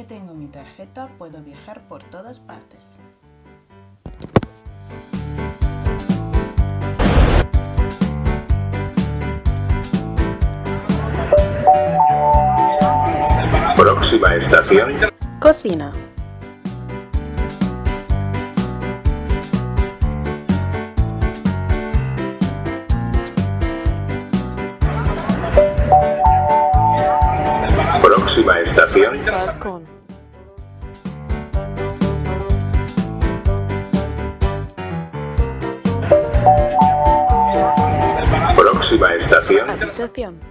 Que tengo mi tarjeta puedo viajar por todas partes. Próxima estación. Cocina. Próxima estación. Balcón. Próxima estación. Habitación.